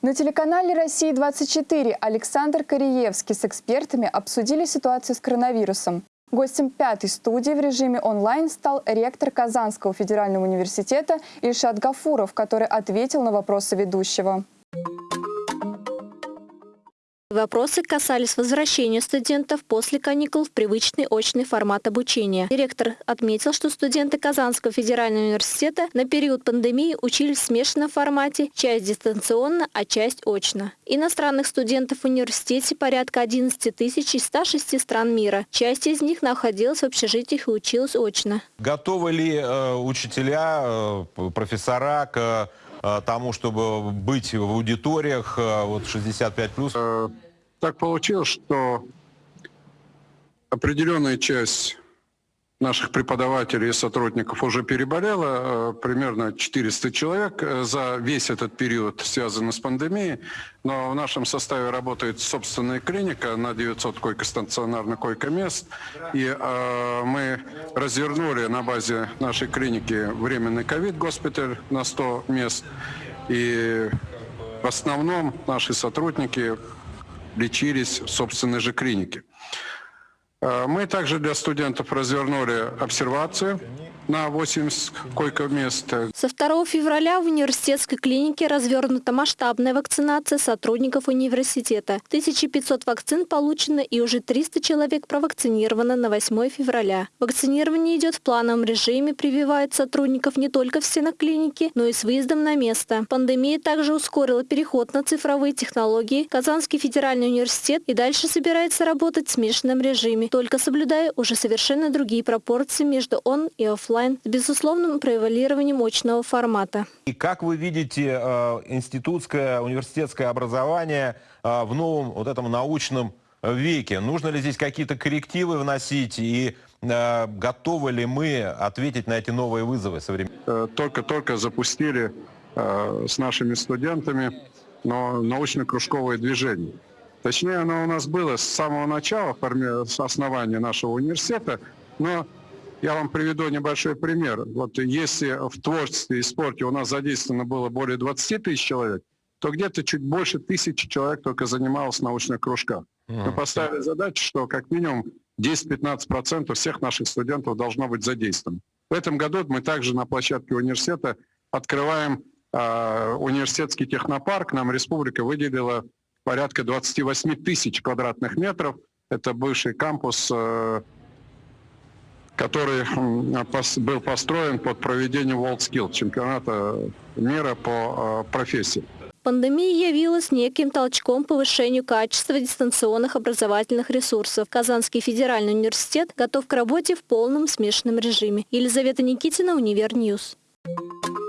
На телеканале «Россия-24» Александр Кореевский с экспертами обсудили ситуацию с коронавирусом. Гостем пятой студии в режиме онлайн стал ректор Казанского федерального университета Ильшат Гафуров, который ответил на вопросы ведущего. Вопросы касались возвращения студентов после каникул в привычный очный формат обучения. Директор отметил, что студенты Казанского федерального университета на период пандемии учились в смешанном формате, часть дистанционно, а часть очно. Иностранных студентов в университете порядка 11 тысяч из 106 стран мира. Часть из них находилась в общежитиях и училась очно. Готовы ли э, учителя, э, профессора к тому, чтобы быть в аудиториях э, вот 65 плюс? Э, так получилось, что определенная часть наших преподавателей и сотрудников уже переболело, примерно 400 человек за весь этот период, связанный с пандемией. Но в нашем составе работает собственная клиника на 900 койко-стационарных койко-мест. И э, мы развернули на базе нашей клиники временный ковид-госпиталь на 100 мест. И в основном наши сотрудники лечились в собственной же клинике. Мы также для студентов развернули обсервацию на 80 койко-мест. Со 2 февраля в университетской клинике развернута масштабная вакцинация сотрудников университета. 1500 вакцин получено и уже 300 человек провакцинировано на 8 февраля. Вакцинирование идет в плановом режиме, прививает сотрудников не только в стенах клиники, но и с выездом на место. Пандемия также ускорила переход на цифровые технологии. Казанский федеральный университет и дальше собирается работать в смешанном режиме, только соблюдая уже совершенно другие пропорции между он и офлайн онлайн с безусловным превалированием очного формата. И как вы видите э, институтское, университетское образование э, в новом вот этом научном веке? Нужно ли здесь какие-то коррективы вносить и э, готовы ли мы ответить на эти новые вызовы современные? Только-только запустили с нашими студентами но научно-кружковое движение. Точнее, оно у нас было с самого начала, с основания нашего университета, но я вам приведу небольшой пример. Вот если в творчестве и спорте у нас задействовано было более 20 тысяч человек, то где-то чуть больше тысячи человек только занималось в научных кружках. Мы поставили задачу, что как минимум 10-15% всех наших студентов должно быть задействовано. В этом году мы также на площадке университета открываем э, университетский технопарк. Нам республика выделила порядка 28 тысяч квадратных метров. Это бывший кампус э, который был построен под проведение WorldSkill, чемпионата мира по э, профессии. Пандемия явилась неким толчком повышению качества дистанционных образовательных ресурсов. Казанский федеральный университет готов к работе в полном смешанном режиме. Елизавета Никитина, Univer News. Thank you.